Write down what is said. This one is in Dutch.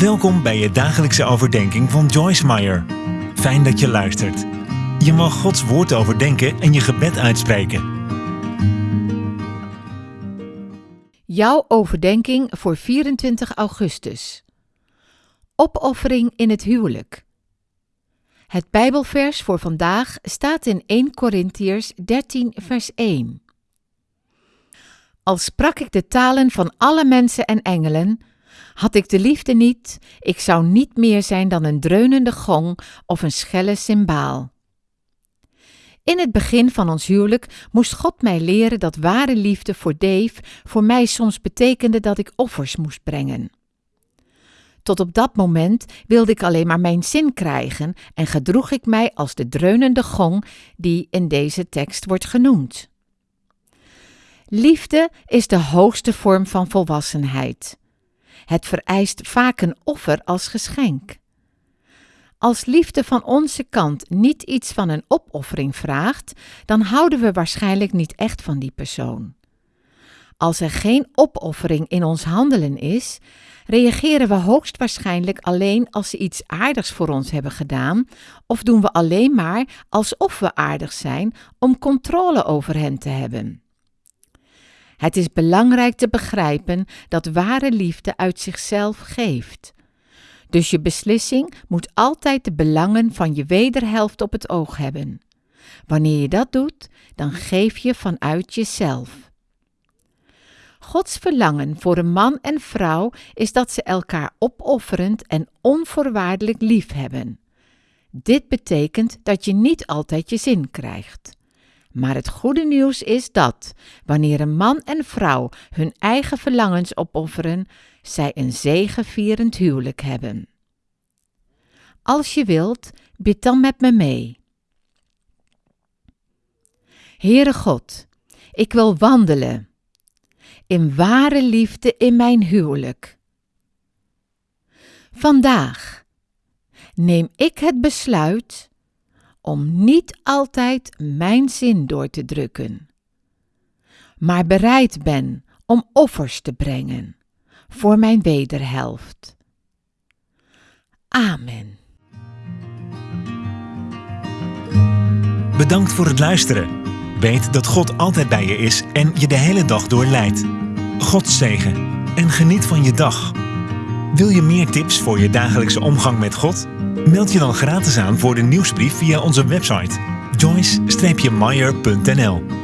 Welkom bij je dagelijkse overdenking van Joyce Meyer. Fijn dat je luistert. Je mag Gods woord overdenken en je gebed uitspreken. Jouw overdenking voor 24 augustus. Opoffering in het huwelijk. Het Bijbelvers voor vandaag staat in 1 Korintiërs 13 vers 1. Al sprak ik de talen van alle mensen en engelen, had ik de liefde niet, ik zou niet meer zijn dan een dreunende gong of een schelle cymbaal. In het begin van ons huwelijk moest God mij leren dat ware liefde voor Dave voor mij soms betekende dat ik offers moest brengen. Tot op dat moment wilde ik alleen maar mijn zin krijgen en gedroeg ik mij als de dreunende gong die in deze tekst wordt genoemd. Liefde is de hoogste vorm van volwassenheid. Het vereist vaak een offer als geschenk. Als liefde van onze kant niet iets van een opoffering vraagt, dan houden we waarschijnlijk niet echt van die persoon. Als er geen opoffering in ons handelen is, reageren we hoogstwaarschijnlijk alleen als ze iets aardigs voor ons hebben gedaan, of doen we alleen maar alsof we aardig zijn om controle over hen te hebben. Het is belangrijk te begrijpen dat ware liefde uit zichzelf geeft. Dus je beslissing moet altijd de belangen van je wederhelft op het oog hebben. Wanneer je dat doet, dan geef je vanuit jezelf. Gods verlangen voor een man en vrouw is dat ze elkaar opofferend en onvoorwaardelijk lief hebben. Dit betekent dat je niet altijd je zin krijgt. Maar het goede nieuws is dat, wanneer een man en vrouw hun eigen verlangens opofferen, zij een zegevierend huwelijk hebben. Als je wilt, bid dan met me mee. Heere God, ik wil wandelen in ware liefde in mijn huwelijk. Vandaag neem ik het besluit om niet altijd mijn zin door te drukken, maar bereid ben om offers te brengen voor mijn wederhelft. Amen. Bedankt voor het luisteren. Weet dat God altijd bij je is en je de hele dag door leidt. God zegen en geniet van je dag. Wil je meer tips voor je dagelijkse omgang met God? Meld je dan gratis aan voor de nieuwsbrief via onze website joyce-meyer.nl